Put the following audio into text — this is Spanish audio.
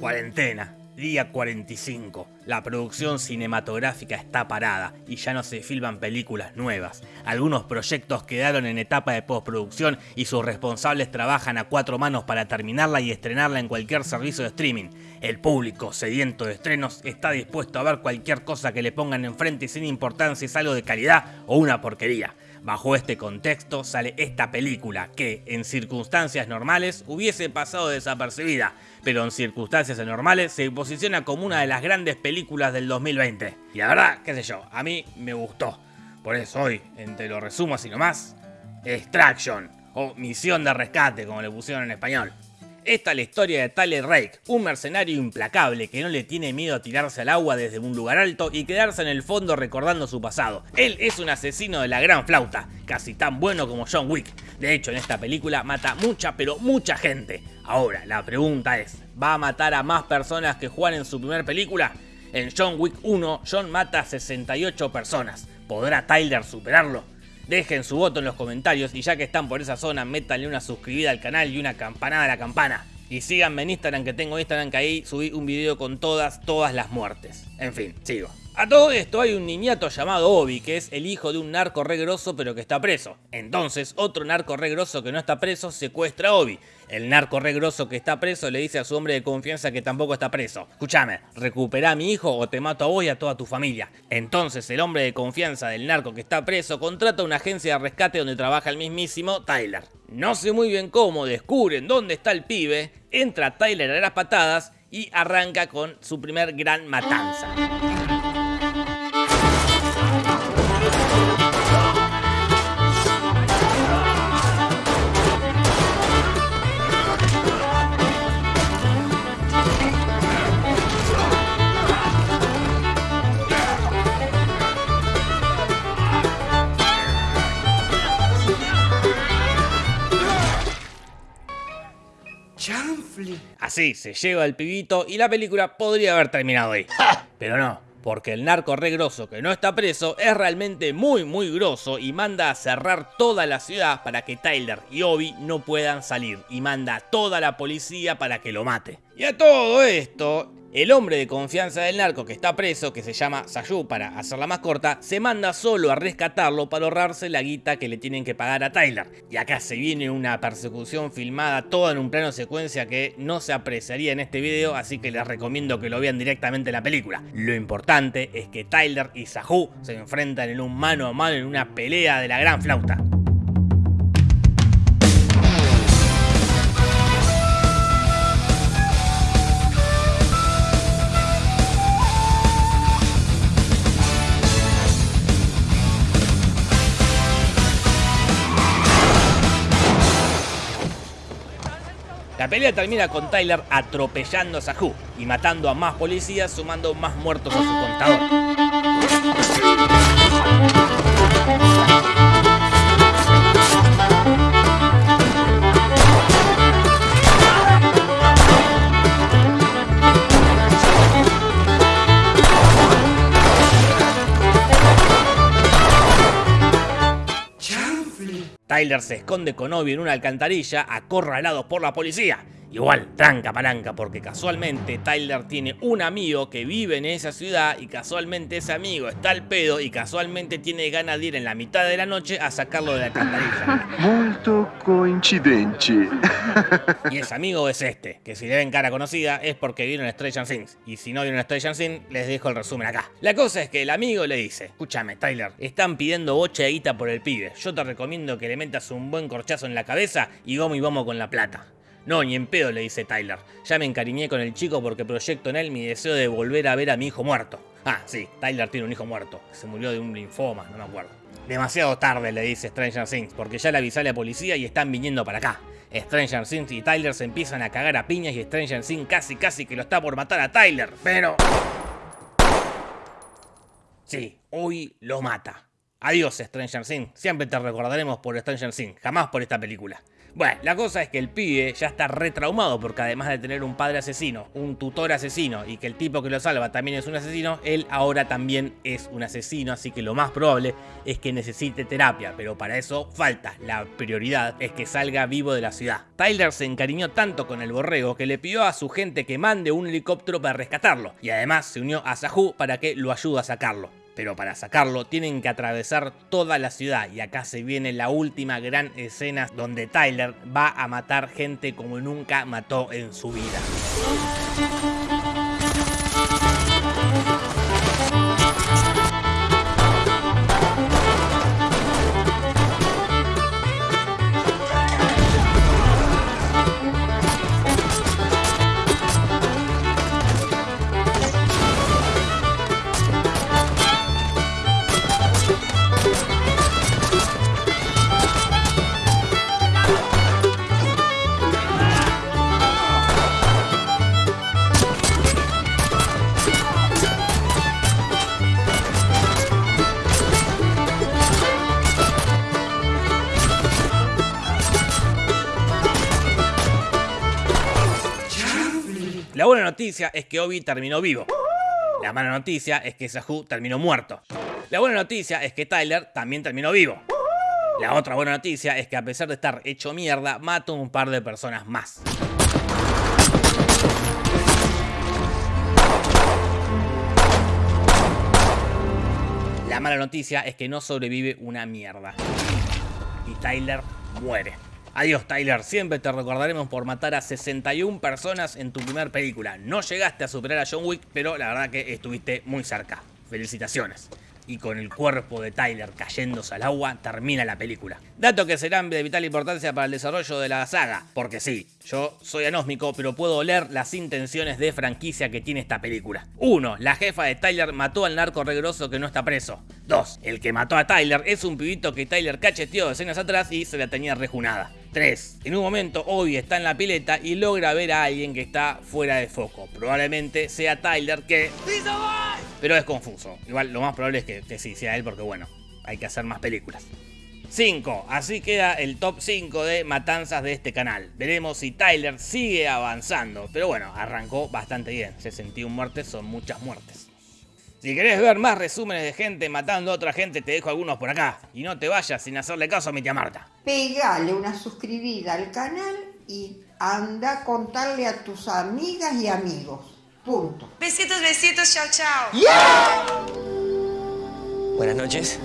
Cuarentena, día 45. La producción cinematográfica está parada y ya no se filman películas nuevas. Algunos proyectos quedaron en etapa de postproducción y sus responsables trabajan a cuatro manos para terminarla y estrenarla en cualquier servicio de streaming. El público, sediento de estrenos, está dispuesto a ver cualquier cosa que le pongan enfrente sin importar si es algo de calidad o una porquería. Bajo este contexto sale esta película que, en circunstancias normales, hubiese pasado desapercibida, pero en circunstancias anormales se posiciona como una de las grandes películas del 2020. Y la verdad, qué sé yo, a mí me gustó. Por eso hoy, entre los resumos y nomás, Extraction, o Misión de Rescate, como le pusieron en español. Esta es la historia de Tyler Rake, un mercenario implacable que no le tiene miedo a tirarse al agua desde un lugar alto y quedarse en el fondo recordando su pasado. Él es un asesino de la gran flauta, casi tan bueno como John Wick. De hecho, en esta película mata mucha, pero mucha gente. Ahora, la pregunta es, ¿va a matar a más personas que Juan en su primer película? En John Wick 1, John mata a 68 personas. ¿Podrá Tyler superarlo? Dejen su voto en los comentarios y ya que están por esa zona, métanle una suscribida al canal y una campanada a la campana. Y síganme en Instagram, que tengo Instagram, que ahí subí un video con todas, todas las muertes. En fin, sigo. A todo esto hay un niñato llamado Obi, que es el hijo de un narco regroso pero que está preso. Entonces, otro narco regroso que no está preso secuestra a Obi. El narco regroso que está preso le dice a su hombre de confianza que tampoco está preso. Escúchame, recupera a mi hijo o te mato a vos y a toda tu familia. Entonces, el hombre de confianza del narco que está preso contrata una agencia de rescate donde trabaja el mismísimo Tyler. No sé muy bien cómo, descubren dónde está el pibe, entra Tyler a las patadas y arranca con su primer gran matanza. Así se lleva el pibito y la película podría haber terminado ahí. Pero no, porque el narco re grosso que no está preso es realmente muy muy grosso y manda a cerrar toda la ciudad para que Tyler y Obi no puedan salir y manda a toda la policía para que lo mate. Y a todo esto, el hombre de confianza del narco que está preso, que se llama Sayu para hacerla más corta, se manda solo a rescatarlo para ahorrarse la guita que le tienen que pagar a Tyler. Y acá se viene una persecución filmada toda en un plano secuencia que no se apreciaría en este video, así que les recomiendo que lo vean directamente en la película. Lo importante es que Tyler y Sahu se enfrentan en un mano a mano en una pelea de la gran flauta. La pelea termina con Tyler atropellando a Sahu y matando a más policías sumando más muertos a su contador. Tyler se esconde con Obi en una alcantarilla, acorralado por la policía. Igual, tranca palanca, porque casualmente Tyler tiene un amigo que vive en esa ciudad y casualmente ese amigo está al pedo y casualmente tiene ganas de ir en la mitad de la noche a sacarlo de la alcantarilla. Molto coincidente. Y ese amigo es este, que si le ven cara conocida es porque vieron Stranger Things. Y si no vieron Stranger Things, les dejo el resumen acá. La cosa es que el amigo le dice, escúchame Tyler, están pidiendo bocha de guita por el pibe. Yo te recomiendo que le metas un buen corchazo en la cabeza y vamos y vamos con la plata. No, ni en pedo, le dice Tyler. Ya me encariñé con el chico porque proyecto en él mi deseo de volver a ver a mi hijo muerto. Ah, sí, Tyler tiene un hijo muerto. Se murió de un linfoma, no me acuerdo. Demasiado tarde, le dice Stranger Things, porque ya le avisé a la policía y están viniendo para acá. Stranger Things y Tyler se empiezan a cagar a piñas y Stranger Things casi casi que lo está por matar a Tyler, pero... Sí, hoy lo mata. Adiós Stranger Things, siempre te recordaremos por Stranger Things, jamás por esta película. Bueno, la cosa es que el pibe ya está retraumado porque además de tener un padre asesino, un tutor asesino y que el tipo que lo salva también es un asesino, él ahora también es un asesino, así que lo más probable es que necesite terapia, pero para eso falta. La prioridad es que salga vivo de la ciudad. Tyler se encariñó tanto con el borrego que le pidió a su gente que mande un helicóptero para rescatarlo y además se unió a Sahu para que lo ayude a sacarlo. Pero para sacarlo tienen que atravesar toda la ciudad y acá se viene la última gran escena donde Tyler va a matar gente como nunca mató en su vida. La buena noticia es que Obi terminó vivo. La mala noticia es que Sahu terminó muerto. La buena noticia es que Tyler también terminó vivo. La otra buena noticia es que a pesar de estar hecho mierda, mató un par de personas más. La mala noticia es que no sobrevive una mierda. Y Tyler muere. Adiós Tyler, siempre te recordaremos por matar a 61 personas en tu primer película. No llegaste a superar a John Wick, pero la verdad que estuviste muy cerca. Felicitaciones y con el cuerpo de Tyler cayéndose al agua, termina la película. Dato que serán de vital importancia para el desarrollo de la saga, porque sí, yo soy anósmico, pero puedo leer las intenciones de franquicia que tiene esta película. 1. La jefa de Tyler mató al narco regroso que no está preso. 2. El que mató a Tyler es un pibito que Tyler cacheteó escenas atrás y se la tenía rejunada. 3. En un momento, Obi está en la pileta y logra ver a alguien que está fuera de foco. Probablemente sea Tyler que... Pero es confuso. Igual lo más probable es que, que sí sea él porque bueno, hay que hacer más películas. 5. Así queda el top 5 de matanzas de este canal. Veremos si Tyler sigue avanzando. Pero bueno, arrancó bastante bien. 61 muertes son muchas muertes. Si querés ver más resúmenes de gente matando a otra gente, te dejo algunos por acá. Y no te vayas sin hacerle caso a mi tía Marta. Pegale una suscribida al canal y anda a contarle a tus amigas y amigos. Punto. Besitos, besitos, chao, chao. Buenas noches.